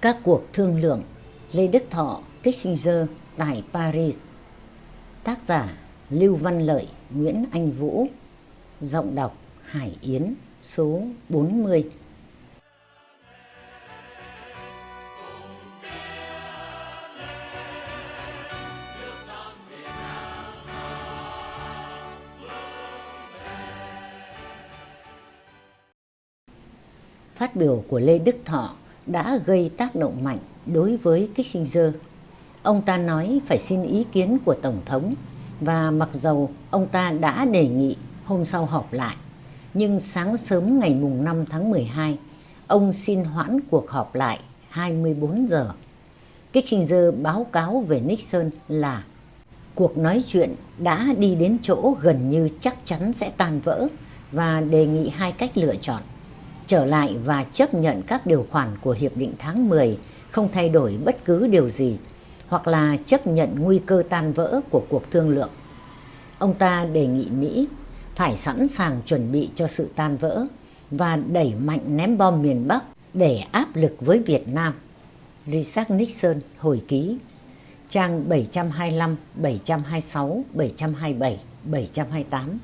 Các cuộc thương lượng Lê Đức Thọ, Kissinger tại Paris. Tác giả Lưu Văn Lợi, Nguyễn Anh Vũ. Giọng đọc Hải Yến số 40 Phát biểu của Lê Đức Thọ đã gây tác động mạnh đối với Kissinger. Ông ta nói phải xin ý kiến của Tổng thống và mặc dầu ông ta đã đề nghị hôm sau họp lại, nhưng sáng sớm ngày mùng 5 tháng 12, ông xin hoãn cuộc họp lại 24 giờ. Kissinger báo cáo về Nixon là cuộc nói chuyện đã đi đến chỗ gần như chắc chắn sẽ tan vỡ và đề nghị hai cách lựa chọn trở lại và chấp nhận các điều khoản của Hiệp định tháng 10 không thay đổi bất cứ điều gì, hoặc là chấp nhận nguy cơ tan vỡ của cuộc thương lượng. Ông ta đề nghị Mỹ phải sẵn sàng chuẩn bị cho sự tan vỡ và đẩy mạnh ném bom miền Bắc để áp lực với Việt Nam. Richard Nixon hồi ký trang 725, 726, 727, 728.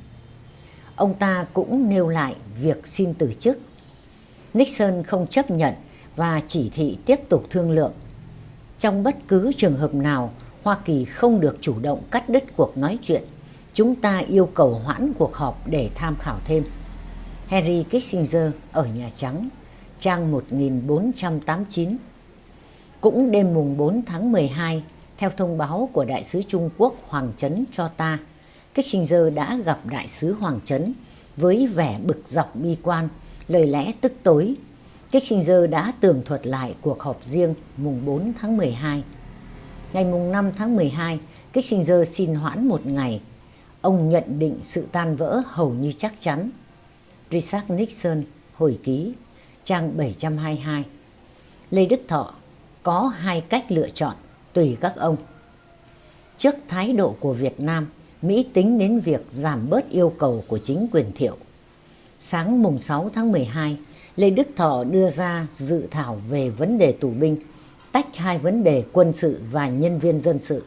Ông ta cũng nêu lại việc xin từ chức Nixon không chấp nhận và chỉ thị tiếp tục thương lượng. Trong bất cứ trường hợp nào, Hoa Kỳ không được chủ động cắt đứt cuộc nói chuyện. Chúng ta yêu cầu hoãn cuộc họp để tham khảo thêm. Henry Kissinger ở Nhà Trắng, trang 1489. Cũng đêm mùng 4 tháng 12, theo thông báo của Đại sứ Trung Quốc Hoàng Trấn cho ta, Kissinger đã gặp Đại sứ Hoàng Trấn với vẻ bực dọc bi quan lời lẽ tức tối, Kissinger đã tường thuật lại cuộc họp riêng mùng 4 tháng 12. Ngày mùng 5 tháng 12, Kissinger xin hoãn một ngày. Ông nhận định sự tan vỡ hầu như chắc chắn. Richard Nixon, hồi ký, trang 722. Lê Đức Thọ có hai cách lựa chọn, tùy các ông. Trước thái độ của Việt Nam, Mỹ tính đến việc giảm bớt yêu cầu của chính quyền thiệu sáng mùng 6 tháng 12, Lê Đức Thọ đưa ra dự thảo về vấn đề tù binh, tách hai vấn đề quân sự và nhân viên dân sự.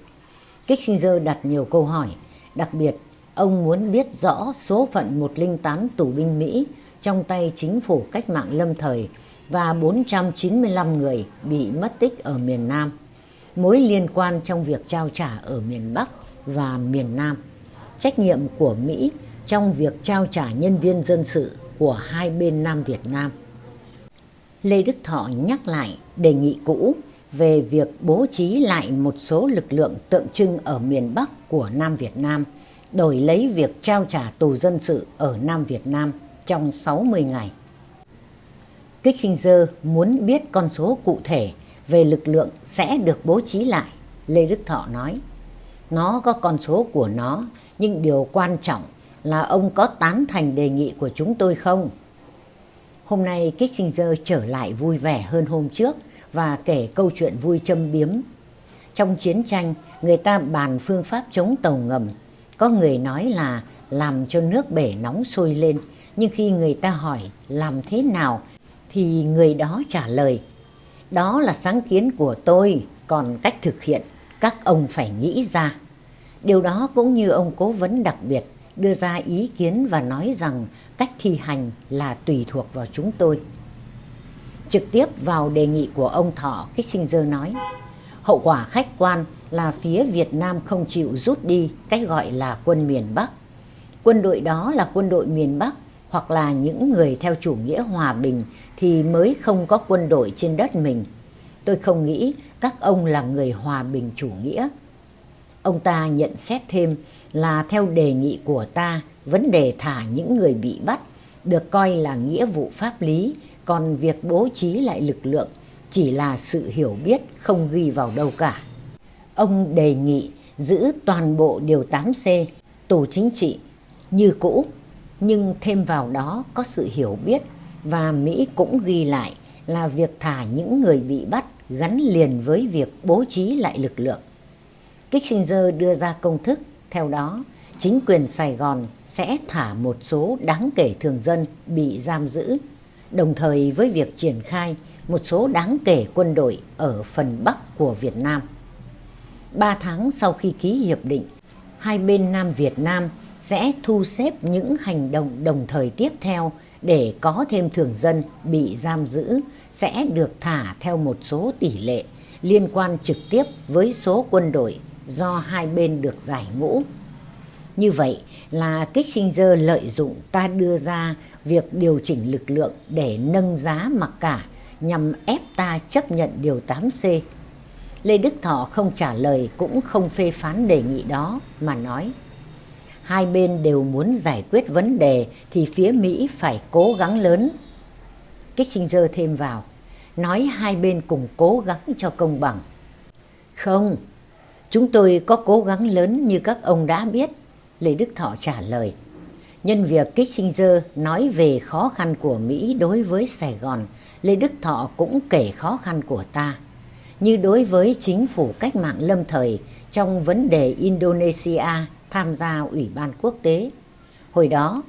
Kissinger đặt nhiều câu hỏi, đặc biệt ông muốn biết rõ số phận 108 tù binh Mỹ trong tay chính phủ cách mạng lâm thời và 495 người bị mất tích ở miền Nam, mối liên quan trong việc trao trả ở miền Bắc và miền Nam, trách nhiệm của Mỹ trong việc trao trả nhân viên dân sự của hai bên Nam Việt Nam. Lê Đức Thọ nhắc lại đề nghị cũ về việc bố trí lại một số lực lượng tượng trưng ở miền Bắc của Nam Việt Nam, đổi lấy việc trao trả tù dân sự ở Nam Việt Nam trong 60 ngày. Kissinger muốn biết con số cụ thể về lực lượng sẽ được bố trí lại, Lê Đức Thọ nói. Nó có con số của nó, nhưng điều quan trọng là ông có tán thành đề nghị của chúng tôi không? Hôm nay Kissinger trở lại vui vẻ hơn hôm trước và kể câu chuyện vui châm biếm. Trong chiến tranh, người ta bàn phương pháp chống tàu ngầm. Có người nói là làm cho nước bể nóng sôi lên, nhưng khi người ta hỏi làm thế nào thì người đó trả lời đó là sáng kiến của tôi, còn cách thực hiện các ông phải nghĩ ra. Điều đó cũng như ông cố vấn đặc biệt đưa ra ý kiến và nói rằng cách thi hành là tùy thuộc vào chúng tôi. Trực tiếp vào đề nghị của ông Thọ, Kissinger nói, hậu quả khách quan là phía Việt Nam không chịu rút đi cách gọi là quân miền Bắc. Quân đội đó là quân đội miền Bắc hoặc là những người theo chủ nghĩa hòa bình thì mới không có quân đội trên đất mình. Tôi không nghĩ các ông là người hòa bình chủ nghĩa Ông ta nhận xét thêm là theo đề nghị của ta, vấn đề thả những người bị bắt được coi là nghĩa vụ pháp lý, còn việc bố trí lại lực lượng chỉ là sự hiểu biết không ghi vào đâu cả. Ông đề nghị giữ toàn bộ Điều 8C, tù chính trị, như cũ, nhưng thêm vào đó có sự hiểu biết và Mỹ cũng ghi lại là việc thả những người bị bắt gắn liền với việc bố trí lại lực lượng. Kissinger đưa ra công thức, theo đó chính quyền Sài Gòn sẽ thả một số đáng kể thường dân bị giam giữ. đồng thời với việc triển khai một số đáng kể quân đội ở phần Bắc của Việt Nam. Ba tháng sau khi ký hiệp định, hai bên Nam Việt Nam sẽ thu xếp những hành động đồng thời tiếp theo để có thêm thường dân bị giam giữ sẽ được thả theo một số tỷ lệ liên quan trực tiếp với số quân đội do hai bên được giải ngũ. Như vậy là Kissinger lợi dụng ta đưa ra việc điều chỉnh lực lượng để nâng giá mặc cả nhằm ép ta chấp nhận điều 8C. Lê Đức Thọ không trả lời cũng không phê phán đề nghị đó mà nói hai bên đều muốn giải quyết vấn đề thì phía Mỹ phải cố gắng lớn. Kissinger thêm vào, nói hai bên cùng cố gắng cho công bằng. Không, chúng tôi có cố gắng lớn như các ông đã biết, Lê Đức Thọ trả lời. Nhân việc Kissinger nói về khó khăn của Mỹ đối với Sài Gòn, Lê Đức Thọ cũng kể khó khăn của ta. Như đối với chính phủ cách mạng lâm thời trong vấn đề Indonesia tham gia Ủy ban quốc tế. Hồi đó,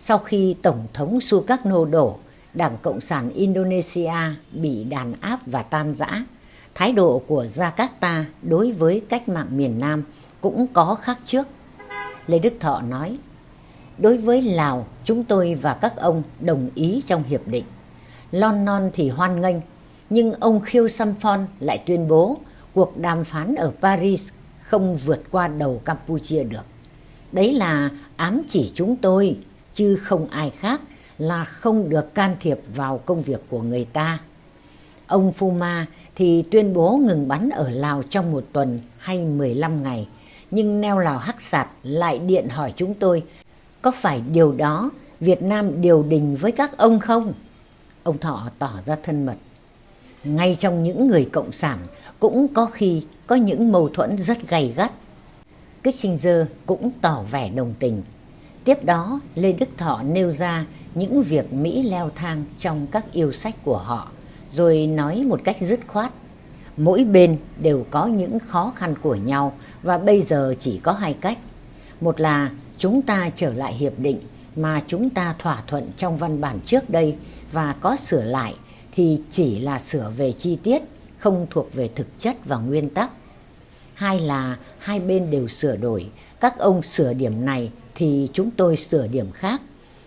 sau khi Tổng thống Sukarno đổ, Đảng Cộng sản Indonesia bị đàn áp và tan rã, thái độ của Jakarta đối với cách mạng miền Nam cũng có khác trước. Lê Đức Thọ nói, đối với Lào, chúng tôi và các ông đồng ý trong hiệp định. Lon non thì hoan nghênh, nhưng ông Khiêu Samphon lại tuyên bố cuộc đàm phán ở Paris không vượt qua đầu Campuchia được. Đấy là ám chỉ chúng tôi, chứ không ai khác là không được can thiệp vào công việc của người ta. Ông Fuma thì tuyên bố ngừng bắn ở Lào trong một tuần hay 15 ngày, nhưng neo Lào Hắc Sạt lại điện hỏi chúng tôi có phải điều đó Việt Nam điều đình với các ông không? Ông Thọ tỏ ra thân mật. Ngay trong những người cộng sản cũng có khi có những mâu thuẫn rất gay gắt Kissinger cũng tỏ vẻ đồng tình. Tiếp đó, Lê Đức Thọ nêu ra những việc Mỹ leo thang trong các yêu sách của họ, rồi nói một cách dứt khoát. Mỗi bên đều có những khó khăn của nhau và bây giờ chỉ có hai cách. Một là chúng ta trở lại hiệp định mà chúng ta thỏa thuận trong văn bản trước đây và có sửa lại thì chỉ là sửa về chi tiết, không thuộc về thực chất và nguyên tắc hai là hai bên đều sửa đổi, các ông sửa điểm này thì chúng tôi sửa điểm khác.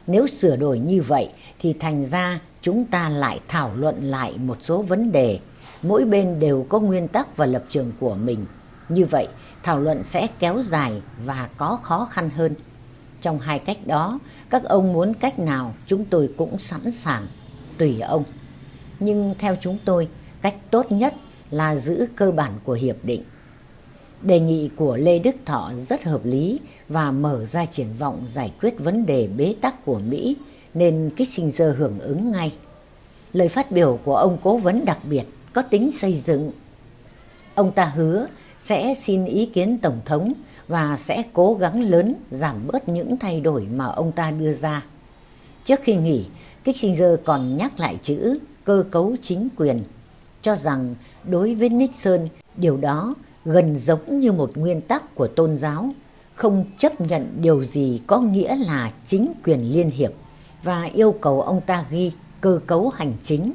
Nếu sửa đổi như vậy thì thành ra chúng ta lại thảo luận lại một số vấn đề. Mỗi bên đều có nguyên tắc và lập trường của mình. Như vậy, thảo luận sẽ kéo dài và có khó khăn hơn. Trong hai cách đó, các ông muốn cách nào chúng tôi cũng sẵn sàng, tùy ông. Nhưng theo chúng tôi, cách tốt nhất là giữ cơ bản của hiệp định Đề nghị của Lê Đức Thọ rất hợp lý và mở ra triển vọng giải quyết vấn đề bế tắc của Mỹ nên Kissinger hưởng ứng ngay. Lời phát biểu của ông cố vấn đặc biệt có tính xây dựng. Ông ta hứa sẽ xin ý kiến Tổng thống và sẽ cố gắng lớn giảm bớt những thay đổi mà ông ta đưa ra. Trước khi nghỉ, Kissinger còn nhắc lại chữ cơ cấu chính quyền, cho rằng đối với Nixon điều đó gần giống như một nguyên tắc của tôn giáo, không chấp nhận điều gì có nghĩa là chính quyền liên hiệp và yêu cầu ông ta ghi cơ cấu hành chính.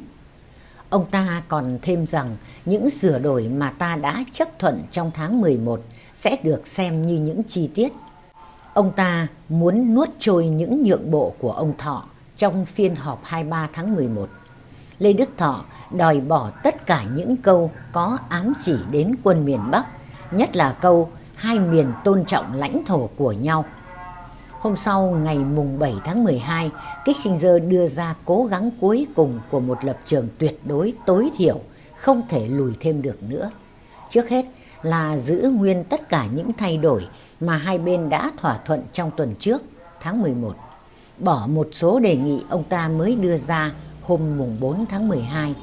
Ông ta còn thêm rằng những sửa đổi mà ta đã chấp thuận trong tháng 11 sẽ được xem như những chi tiết. Ông ta muốn nuốt trôi những nhượng bộ của ông Thọ trong phiên họp 23 tháng 11. Lê Đức Thọ đòi bỏ tất cả những câu có ám chỉ đến quân miền Bắc, nhất là câu hai miền tôn trọng lãnh thổ của nhau. Hôm sau ngày mùng 7 tháng 12, Kissinger đưa ra cố gắng cuối cùng của một lập trường tuyệt đối tối thiểu, không thể lùi thêm được nữa. Trước hết là giữ nguyên tất cả những thay đổi mà hai bên đã thỏa thuận trong tuần trước, tháng 11. Bỏ một số đề nghị ông ta mới đưa ra hôm mùng 4 tháng 12.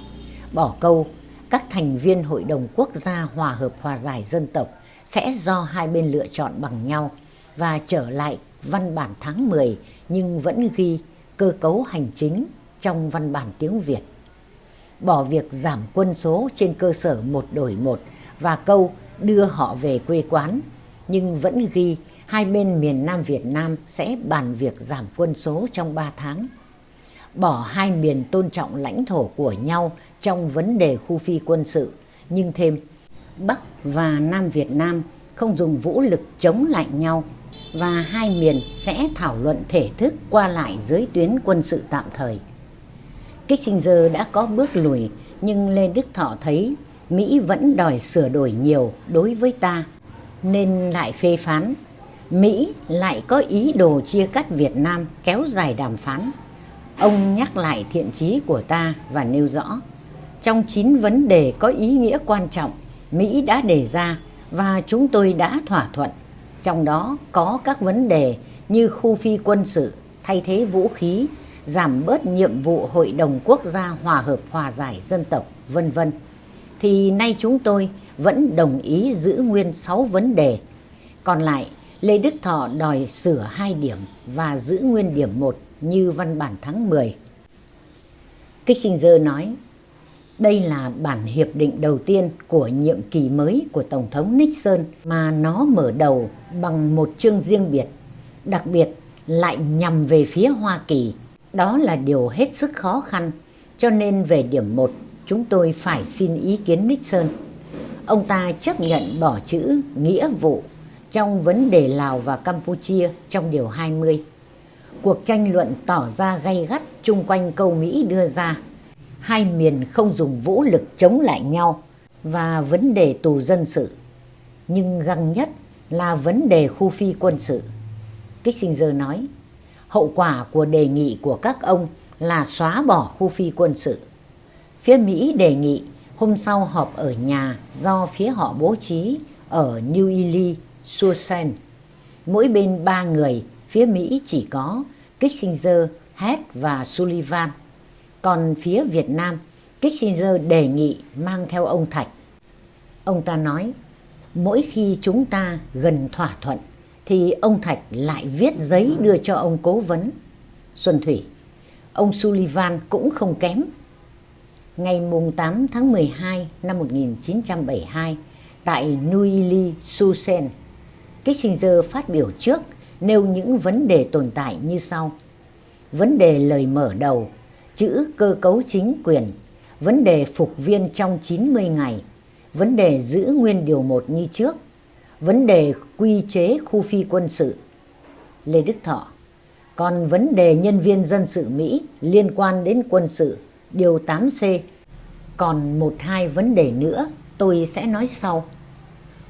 Bỏ câu, các thành viên Hội đồng Quốc gia Hòa hợp Hòa giải Dân tộc sẽ do hai bên lựa chọn bằng nhau và trở lại văn bản tháng 10 nhưng vẫn ghi cơ cấu hành chính trong văn bản tiếng Việt. Bỏ việc giảm quân số trên cơ sở một đổi một và câu đưa họ về quê quán nhưng vẫn ghi hai bên miền Nam Việt Nam sẽ bàn việc giảm quân số trong 3 tháng bỏ hai miền tôn trọng lãnh thổ của nhau trong vấn đề khu phi quân sự, nhưng thêm Bắc và Nam Việt Nam không dùng vũ lực chống lại nhau và hai miền sẽ thảo luận thể thức qua lại dưới tuyến quân sự tạm thời. Kissinger đã có bước lùi nhưng Lê Đức Thọ thấy Mỹ vẫn đòi sửa đổi nhiều đối với ta nên lại phê phán. Mỹ lại có ý đồ chia cắt Việt Nam kéo dài đàm phán. Ông nhắc lại thiện chí của ta và nêu rõ trong chín vấn đề có ý nghĩa quan trọng Mỹ đã đề ra và chúng tôi đã thỏa thuận. Trong đó có các vấn đề như khu phi quân sự, thay thế vũ khí, giảm bớt nhiệm vụ Hội đồng Quốc gia Hòa hợp Hòa giải Dân tộc, vân vân. Thì nay chúng tôi vẫn đồng ý giữ nguyên 6 vấn đề. Còn lại, Lê Đức Thọ đòi sửa hai điểm và giữ nguyên điểm 1 như văn bản tháng 10. Kissinger nói, đây là bản hiệp định đầu tiên của nhiệm kỳ mới của Tổng thống Nixon mà nó mở đầu bằng một chương riêng biệt, đặc biệt lại nhằm về phía Hoa Kỳ. Đó là điều hết sức khó khăn, cho nên về điểm 1 chúng tôi phải xin ý kiến Nixon. Ông ta chấp nhận bỏ chữ nghĩa vụ trong vấn đề Lào và Campuchia trong điều 20. Cuộc tranh luận tỏ ra gay gắt chung quanh câu Mỹ đưa ra hai miền không dùng vũ lực chống lại nhau và vấn đề tù dân sự. Nhưng găng nhất là vấn đề khu phi quân sự. Kissinger nói, hậu quả của đề nghị của các ông là xóa bỏ khu phi quân sự. Phía Mỹ đề nghị hôm sau họp ở nhà do phía họ bố trí ở New Ely, Susan. Mỗi bên ba người, phía Mỹ chỉ có Kissinger, Head và Sullivan. Còn phía Việt Nam, Kissinger đề nghị mang theo ông Thạch. Ông ta nói, mỗi khi chúng ta gần thỏa thuận thì ông Thạch lại viết giấy đưa cho ông cố vấn. Xuân Thủy, ông Sullivan cũng không kém. Ngày 8 tháng 12 năm 1972, tại Nuili, Susen, Kissinger phát biểu trước nêu những vấn đề tồn tại như sau. Vấn đề lời mở đầu chữ cơ cấu chính quyền, vấn đề phục viên trong 90 ngày, vấn đề giữ nguyên điều 1 như trước, vấn đề quy chế khu phi quân sự. Lê Đức Thọ Còn vấn đề nhân viên dân sự Mỹ liên quan đến quân sự, điều 8C. Còn một hai vấn đề nữa tôi sẽ nói sau.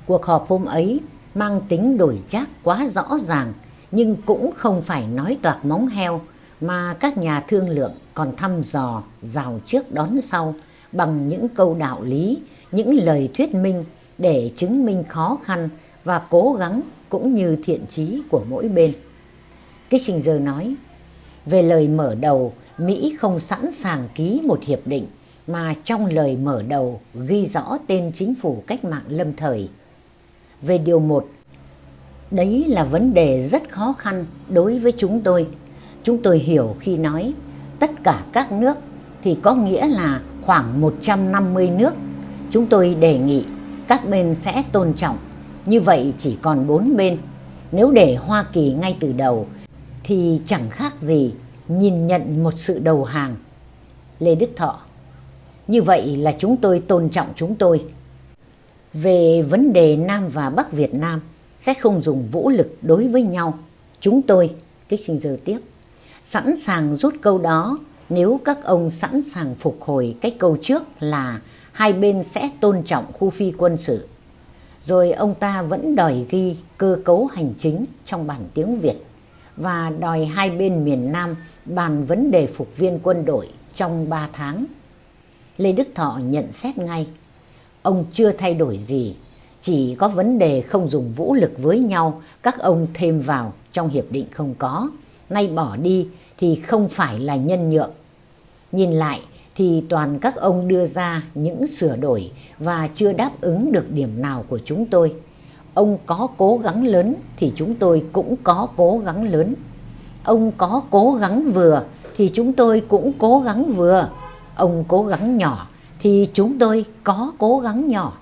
Cuộc họp hôm ấy mang tính đổi chác quá rõ ràng nhưng cũng không phải nói toạc móng heo mà các nhà thương lượng còn thăm dò rào trước đón sau bằng những câu đạo lý, những lời thuyết minh để chứng minh khó khăn và cố gắng cũng như thiện chí của mỗi bên. Kissinger nói, về lời mở đầu, Mỹ không sẵn sàng ký một hiệp định mà trong lời mở đầu ghi rõ tên chính phủ cách mạng lâm thời. Về điều một đấy là vấn đề rất khó khăn đối với chúng tôi. Chúng tôi hiểu khi nói, tất cả các nước thì có nghĩa là khoảng 150 nước. Chúng tôi đề nghị các bên sẽ tôn trọng. Như vậy chỉ còn bốn bên. Nếu để Hoa Kỳ ngay từ đầu, thì chẳng khác gì nhìn nhận một sự đầu hàng. Lê Đức Thọ, Như vậy là chúng tôi tôn trọng chúng tôi. Về vấn đề Nam và Bắc Việt Nam sẽ không dùng vũ lực đối với nhau. Chúng tôi, Kissinger tiếp, sẵn sàng rút câu đó nếu các ông sẵn sàng phục hồi cái câu trước là hai bên sẽ tôn trọng khu phi quân sự. Rồi ông ta vẫn đòi ghi cơ cấu hành chính trong bản tiếng Việt và đòi hai bên miền Nam bàn vấn đề phục viên quân đội trong 3 tháng. Lê Đức Thọ nhận xét ngay, ông chưa thay đổi gì, chỉ có vấn đề không dùng vũ lực với nhau các ông thêm vào trong hiệp định không có nay bỏ đi thì không phải là nhân nhượng. Nhìn lại thì toàn các ông đưa ra những sửa đổi và chưa đáp ứng được điểm nào của chúng tôi. Ông có cố gắng lớn thì chúng tôi cũng có cố gắng lớn. Ông có cố gắng vừa thì chúng tôi cũng cố gắng vừa. Ông cố gắng nhỏ thì chúng tôi có cố gắng nhỏ.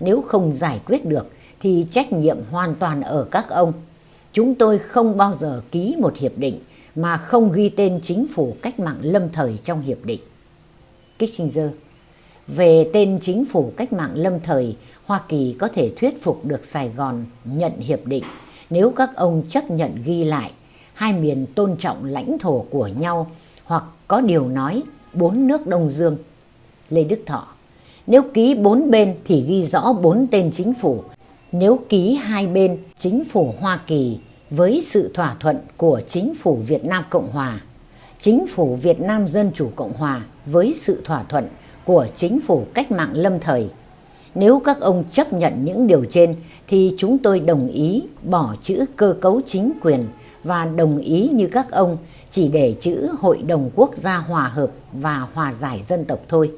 Nếu không giải quyết được thì trách nhiệm hoàn toàn ở các ông. Chúng tôi không bao giờ ký một hiệp định mà không ghi tên chính phủ cách mạng lâm thời trong hiệp định. Kissinger Về tên chính phủ cách mạng lâm thời, Hoa Kỳ có thể thuyết phục được Sài Gòn nhận hiệp định nếu các ông chấp nhận ghi lại hai miền tôn trọng lãnh thổ của nhau hoặc có điều nói bốn nước Đông Dương. Lê Đức Thọ Nếu ký bốn bên thì ghi rõ bốn tên chính phủ. Nếu ký hai bên chính phủ Hoa Kỳ với sự thỏa thuận của chính phủ Việt Nam Cộng Hòa, chính phủ Việt Nam Dân Chủ Cộng Hòa với sự thỏa thuận của chính phủ cách mạng lâm thời. Nếu các ông chấp nhận những điều trên thì chúng tôi đồng ý bỏ chữ cơ cấu chính quyền và đồng ý như các ông chỉ để chữ Hội đồng Quốc gia Hòa hợp và Hòa giải dân tộc thôi.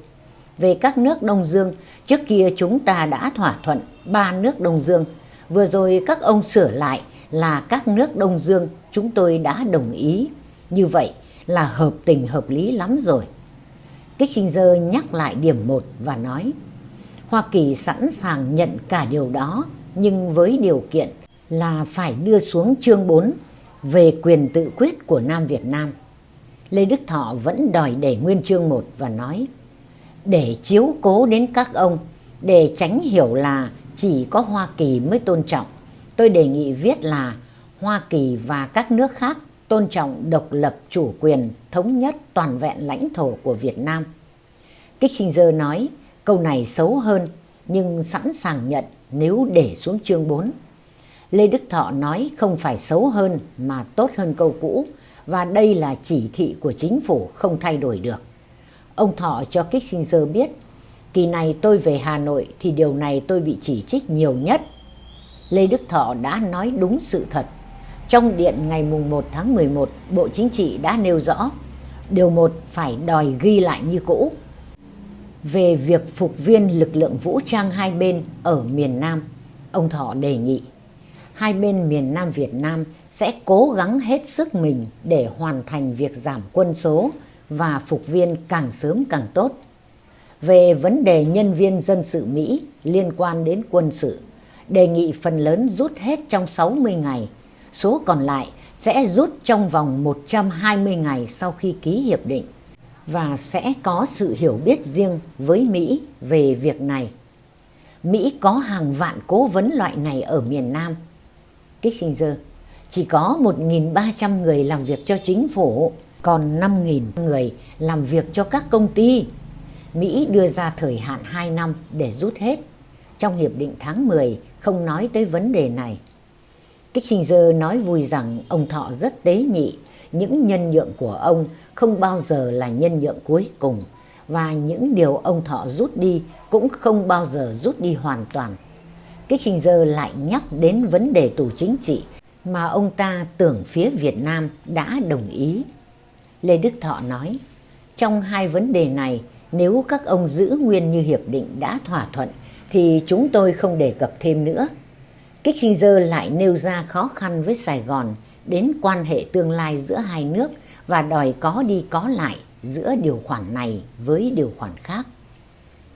Về các nước Đông Dương, trước kia chúng ta đã thỏa thuận ba nước Đông Dương. Vừa rồi các ông sửa lại là các nước Đông Dương chúng tôi đã đồng ý. Như vậy là hợp tình hợp lý lắm rồi. Kissinger nhắc lại điểm 1 và nói Hoa Kỳ sẵn sàng nhận cả điều đó nhưng với điều kiện là phải đưa xuống chương 4 về quyền tự quyết của Nam Việt Nam. Lê Đức Thọ vẫn đòi để nguyên chương 1 và nói để chiếu cố đến các ông, để tránh hiểu là chỉ có Hoa Kỳ mới tôn trọng. Tôi đề nghị viết là Hoa Kỳ và các nước khác tôn trọng độc lập chủ quyền, thống nhất toàn vẹn lãnh thổ của Việt Nam. Kissinger nói, câu này xấu hơn, nhưng sẵn sàng nhận nếu để xuống chương 4. Lê Đức Thọ nói không phải xấu hơn mà tốt hơn câu cũ, và đây là chỉ thị của chính phủ không thay đổi được. Ông Thọ cho Kissinger biết kỳ này tôi về Hà Nội thì điều này tôi bị chỉ trích nhiều nhất. Lê Đức Thọ đã nói đúng sự thật. Trong điện ngày 1 tháng 11, Bộ Chính trị đã nêu rõ điều một phải đòi ghi lại như cũ về việc phục viên lực lượng vũ trang hai bên ở miền Nam. Ông Thọ đề nghị hai bên miền Nam Việt Nam sẽ cố gắng hết sức mình để hoàn thành việc giảm quân số và phục viên càng sớm càng tốt. Về vấn đề nhân viên dân sự Mỹ liên quan đến quân sự, đề nghị phần lớn rút hết trong 60 ngày, số còn lại sẽ rút trong vòng 120 ngày sau khi ký hiệp định và sẽ có sự hiểu biết riêng với Mỹ về việc này. Mỹ có hàng vạn cố vấn loại này ở miền Nam. Kissinger chỉ có 1.300 người làm việc cho chính phủ, còn 5.000 người làm việc cho các công ty. Mỹ đưa ra thời hạn 2 năm để rút hết. Trong Hiệp định tháng 10 không nói tới vấn đề này. Kissinger nói vui rằng ông Thọ rất tế nhị, những nhân nhượng của ông không bao giờ là nhân nhượng cuối cùng và những điều ông Thọ rút đi cũng không bao giờ rút đi hoàn toàn. Kissinger lại nhắc đến vấn đề tù chính trị mà ông ta tưởng phía Việt Nam đã đồng ý. Lê Đức Thọ nói, trong hai vấn đề này, nếu các ông giữ nguyên như hiệp định đã thỏa thuận, thì chúng tôi không đề cập thêm nữa. Kissinger lại nêu ra khó khăn với Sài Gòn đến quan hệ tương lai giữa hai nước và đòi có đi có lại giữa điều khoản này với điều khoản khác.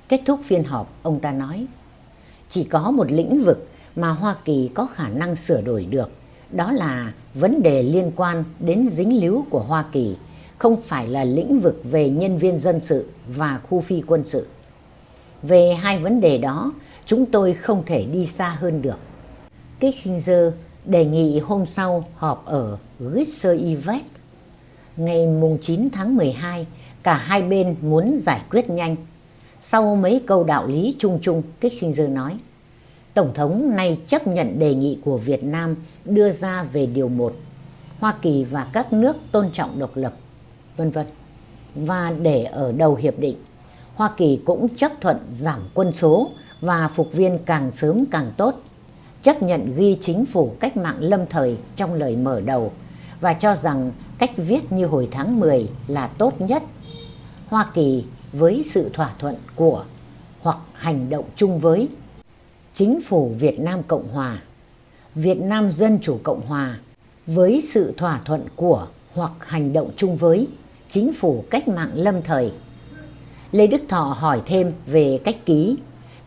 Kết thúc phiên họp, ông ta nói, chỉ có một lĩnh vực mà Hoa Kỳ có khả năng sửa đổi được, đó là vấn đề liên quan đến dính líu của Hoa Kỳ, không phải là lĩnh vực về nhân viên dân sự và khu phi quân sự. Về hai vấn đề đó, chúng tôi không thể đi xa hơn được. Kissinger đề nghị hôm sau họp ở Gisser Yvette. Ngày mùng 9 tháng 12, cả hai bên muốn giải quyết nhanh. Sau mấy câu đạo lý chung chung, Kissinger nói, Tổng thống nay chấp nhận đề nghị của Việt Nam đưa ra về điều 1, Hoa Kỳ và các nước tôn trọng độc lập, vân vân. Và để ở đầu hiệp định, Hoa Kỳ cũng chấp thuận giảm quân số và phục viên càng sớm càng tốt, chấp nhận ghi chính phủ cách mạng lâm thời trong lời mở đầu và cho rằng cách viết như hồi tháng 10 là tốt nhất. Hoa Kỳ với sự thỏa thuận của hoặc hành động chung với Chính phủ Việt Nam Cộng Hòa, Việt Nam Dân Chủ Cộng Hòa với sự thỏa thuận của hoặc hành động chung với Chính phủ cách mạng lâm thời. Lê Đức Thọ hỏi thêm về cách ký.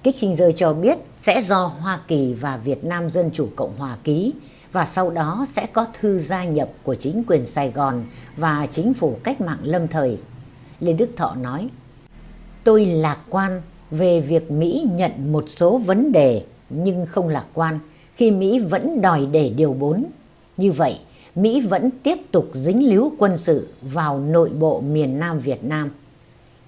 Kissinger cho biết sẽ do Hoa Kỳ và Việt Nam Dân Chủ Cộng Hòa ký và sau đó sẽ có thư gia nhập của chính quyền Sài Gòn và chính phủ cách mạng lâm thời. Lê Đức Thọ nói, tôi lạc quan về việc Mỹ nhận một số vấn đề nhưng không lạc quan khi Mỹ vẫn đòi để điều 4. Như vậy, Mỹ vẫn tiếp tục dính líu quân sự vào nội bộ miền Nam Việt Nam.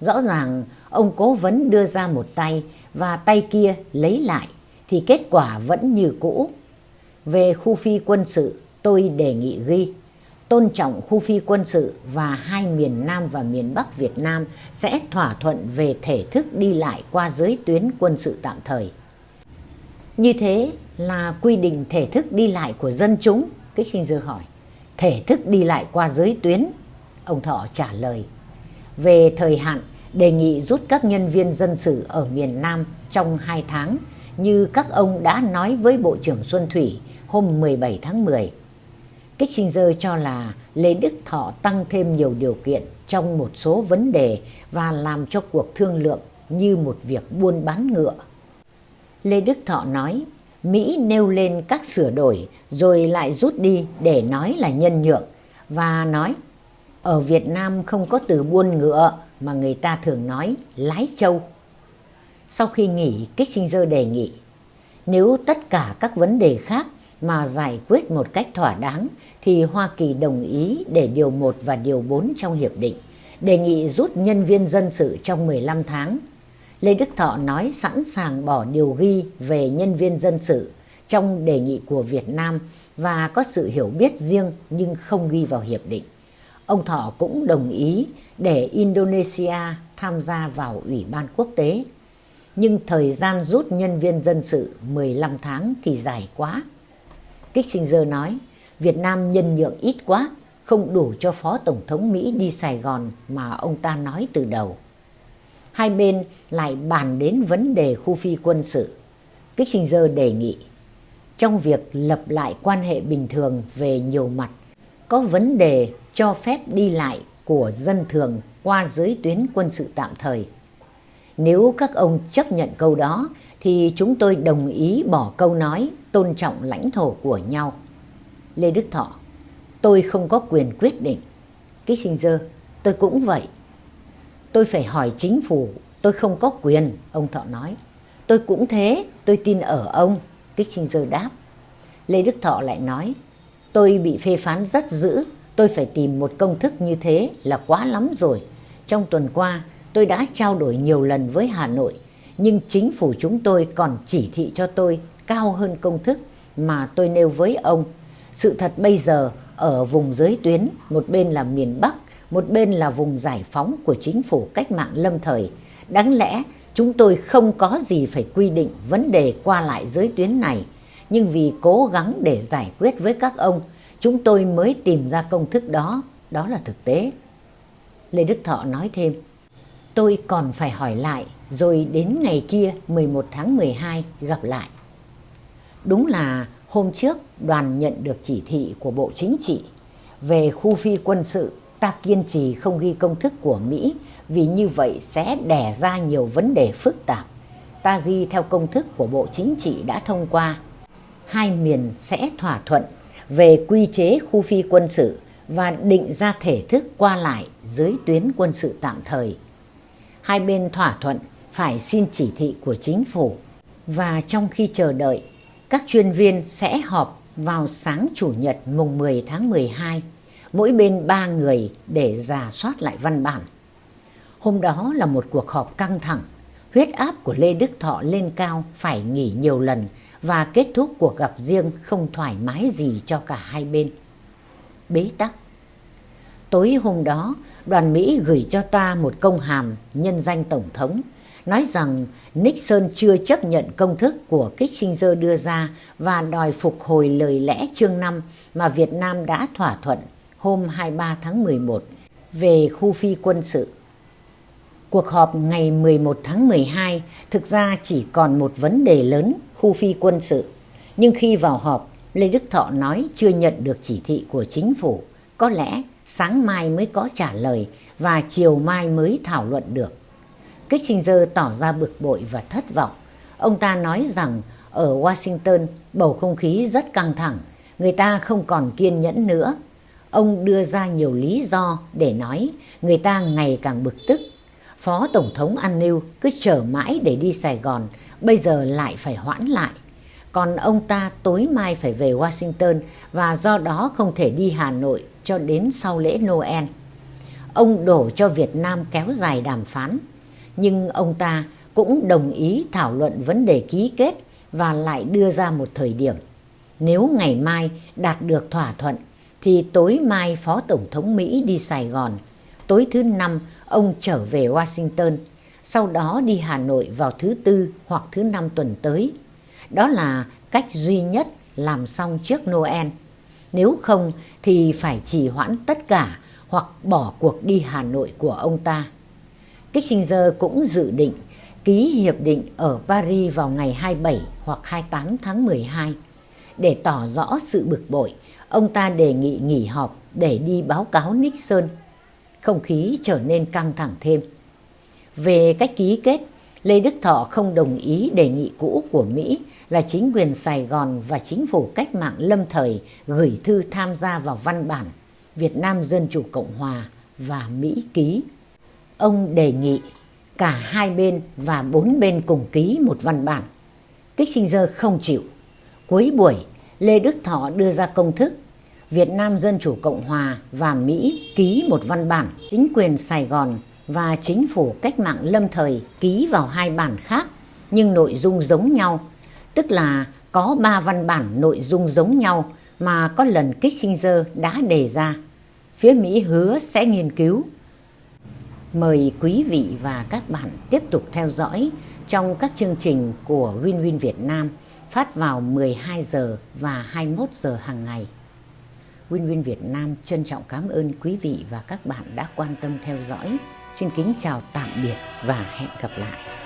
Rõ ràng ông cố vấn đưa ra một tay và tay kia lấy lại thì kết quả vẫn như cũ. Về khu phi quân sự, tôi đề nghị ghi tôn trọng khu phi quân sự và hai miền Nam và miền Bắc Việt Nam sẽ thỏa thuận về thể thức đi lại qua giới tuyến quân sự tạm thời. Như thế là quy định thể thức đi lại của dân chúng, Kích sinh dư hỏi. Thể thức đi lại qua giới tuyến, ông Thọ trả lời. Về thời hạn, đề nghị rút các nhân viên dân sự ở miền Nam trong 2 tháng như các ông đã nói với Bộ trưởng Xuân Thủy hôm 17 tháng 10. Kissinger cho là Lê Đức Thọ tăng thêm nhiều điều kiện trong một số vấn đề và làm cho cuộc thương lượng như một việc buôn bán ngựa. Lê Đức Thọ nói, Mỹ nêu lên các sửa đổi rồi lại rút đi để nói là nhân nhượng và nói ở Việt Nam không có từ buôn ngựa mà người ta thường nói lái châu. Sau khi nghỉ, Kissinger đề nghị nếu tất cả các vấn đề khác mà giải quyết một cách thỏa đáng thì Hoa Kỳ đồng ý để điều 1 và điều 4 trong hiệp định, đề nghị rút nhân viên dân sự trong 15 tháng. Lê Đức Thọ nói sẵn sàng bỏ điều ghi về nhân viên dân sự trong đề nghị của Việt Nam và có sự hiểu biết riêng nhưng không ghi vào hiệp định. Ông Thọ cũng đồng ý để Indonesia tham gia vào Ủy ban quốc tế. Nhưng thời gian rút nhân viên dân sự 15 tháng thì dài quá. Kissinger nói, Việt Nam nhân nhượng ít quá, không đủ cho Phó Tổng thống Mỹ đi Sài Gòn mà ông ta nói từ đầu. Hai bên lại bàn đến vấn đề khu phi quân sự. Kissinger đề nghị, trong việc lập lại quan hệ bình thường về nhiều mặt, có vấn đề cho phép đi lại của dân thường qua giới tuyến quân sự tạm thời. Nếu các ông chấp nhận câu đó thì chúng tôi đồng ý bỏ câu nói tôn trọng lãnh thổ của nhau. Lê Đức Thọ, tôi không có quyền quyết định. Kissinger, tôi cũng vậy. Tôi phải hỏi chính phủ, tôi không có quyền, ông Thọ nói. Tôi cũng thế, tôi tin ở ông, Kissinger đáp. Lê Đức Thọ lại nói, tôi bị phê phán rất dữ, tôi phải tìm một công thức như thế là quá lắm rồi. Trong tuần qua, tôi đã trao đổi nhiều lần với Hà Nội, nhưng chính phủ chúng tôi còn chỉ thị cho tôi cao hơn công thức mà tôi nêu với ông. Sự thật bây giờ ở vùng giới tuyến, một bên là miền Bắc, một bên là vùng giải phóng của chính phủ cách mạng lâm thời. Đáng lẽ chúng tôi không có gì phải quy định vấn đề qua lại giới tuyến này, nhưng vì cố gắng để giải quyết với các ông, chúng tôi mới tìm ra công thức đó, đó là thực tế. Lê Đức Thọ nói thêm, tôi còn phải hỏi lại rồi đến ngày kia 11 tháng 12 gặp lại. Đúng là hôm trước đoàn nhận được chỉ thị của Bộ Chính trị về khu phi quân sự ta kiên trì không ghi công thức của Mỹ vì như vậy sẽ đẻ ra nhiều vấn đề phức tạp. Ta ghi theo công thức của Bộ Chính trị đã thông qua. Hai miền sẽ thỏa thuận về quy chế khu phi quân sự và định ra thể thức qua lại dưới tuyến quân sự tạm thời. Hai bên thỏa thuận phải xin chỉ thị của chính phủ và trong khi chờ đợi, các chuyên viên sẽ họp vào sáng Chủ nhật mùng 10 tháng 12, mỗi bên ba người để giả soát lại văn bản. Hôm đó là một cuộc họp căng thẳng, huyết áp của Lê Đức Thọ lên cao phải nghỉ nhiều lần và kết thúc cuộc gặp riêng không thoải mái gì cho cả hai bên. Bế tắc Tối hôm đó, đoàn Mỹ gửi cho ta một công hàm nhân danh Tổng thống nói rằng Nixon chưa chấp nhận công thức của Kissinger đưa ra và đòi phục hồi lời lẽ chương 5 mà Việt Nam đã thỏa thuận hôm 23 tháng 11 về khu phi quân sự. Cuộc họp ngày 11 tháng 12 thực ra chỉ còn một vấn đề lớn khu phi quân sự. Nhưng khi vào họp, Lê Đức Thọ nói chưa nhận được chỉ thị của chính phủ. Có lẽ sáng mai mới có trả lời và chiều mai mới thảo luận được. Kissinger tỏ ra bực bội và thất vọng. Ông ta nói rằng ở Washington bầu không khí rất căng thẳng. Người ta không còn kiên nhẫn nữa. Ông đưa ra nhiều lý do để nói người ta ngày càng bực tức. Phó Tổng thống An Niu cứ chờ mãi để đi Sài Gòn, bây giờ lại phải hoãn lại. Còn ông ta tối mai phải về Washington và do đó không thể đi Hà Nội cho đến sau lễ Noel. Ông đổ cho Việt Nam kéo dài đàm phán, nhưng ông ta cũng đồng ý thảo luận vấn đề ký kết và lại đưa ra một thời điểm. Nếu ngày mai đạt được thỏa thuận thì tối mai Phó Tổng thống Mỹ đi Sài Gòn, tối thứ năm ông trở về Washington, sau đó đi Hà Nội vào thứ tư hoặc thứ năm tuần tới. Đó là cách duy nhất làm xong trước Noel. Nếu không thì phải trì hoãn tất cả hoặc bỏ cuộc đi Hà Nội của ông ta. Kissinger cũng dự định ký hiệp định ở Paris vào ngày 27 hoặc 28 tháng 12. Để tỏ rõ sự bực bội, ông ta đề nghị nghỉ họp để đi báo cáo Nixon. Không khí trở nên căng thẳng thêm. Về cách ký kết, Lê Đức Thọ không đồng ý đề nghị cũ của Mỹ là chính quyền Sài Gòn và chính phủ cách mạng lâm thời gửi thư tham gia vào văn bản Việt Nam Dân Chủ Cộng Hòa và Mỹ ký. Ông đề nghị cả hai bên và bốn bên cùng ký một văn bản. Kissinger không chịu. Cuối buổi, Lê Đức Thọ đưa ra công thức Việt Nam Dân Chủ Cộng Hòa và Mỹ ký một văn bản, chính quyền Sài Gòn và chính phủ cách mạng lâm thời ký vào hai bản khác nhưng nội dung giống nhau, tức là có ba văn bản nội dung giống nhau mà có lần Kissinger đã đề ra. Phía Mỹ hứa sẽ nghiên cứu. Mời quý vị và các bạn tiếp tục theo dõi trong các chương trình của WinWin Win Việt Nam phát vào 12 giờ và 21 giờ hàng ngày. Win Win Việt Nam trân trọng cảm ơn quý vị và các bạn đã quan tâm theo dõi. Xin kính chào tạm biệt và hẹn gặp lại.